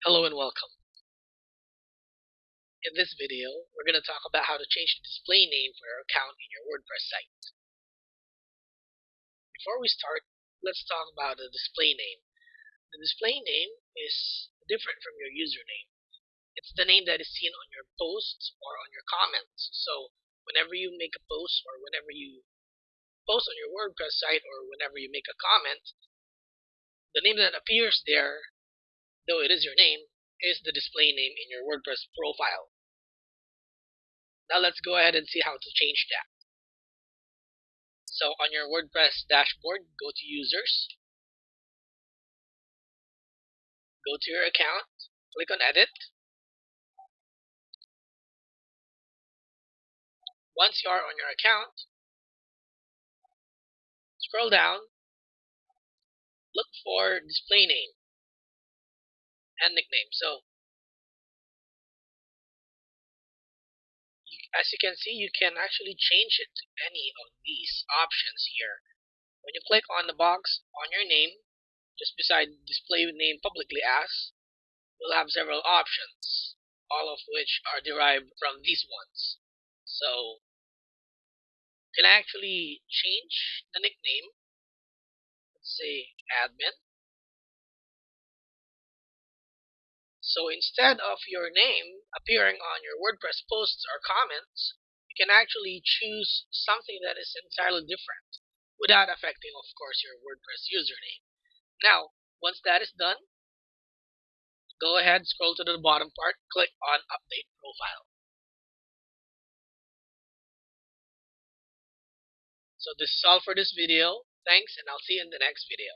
Hello and welcome. In this video, we're going to talk about how to change the display name for your account in your WordPress site. Before we start, let's talk about the display name. The display name is different from your username. It's the name that is seen on your posts or on your comments. So whenever you make a post or whenever you post on your WordPress site or whenever you make a comment, the name that appears there though it is your name, is the display name in your WordPress profile. Now let's go ahead and see how to change that. So on your WordPress dashboard, go to Users, go to your account, click on Edit. Once you are on your account, scroll down, look for display name and nickname. So as you can see, you can actually change it to any of these options here. When you click on the box on your name, just beside display name publicly as, you'll have several options, all of which are derived from these ones. So you can actually change the nickname. Let's say admin. So instead of your name appearing on your WordPress posts or comments, you can actually choose something that is entirely different without affecting, of course, your WordPress username. Now, once that is done, go ahead, scroll to the bottom part, click on Update Profile. So this is all for this video. Thanks, and I'll see you in the next video.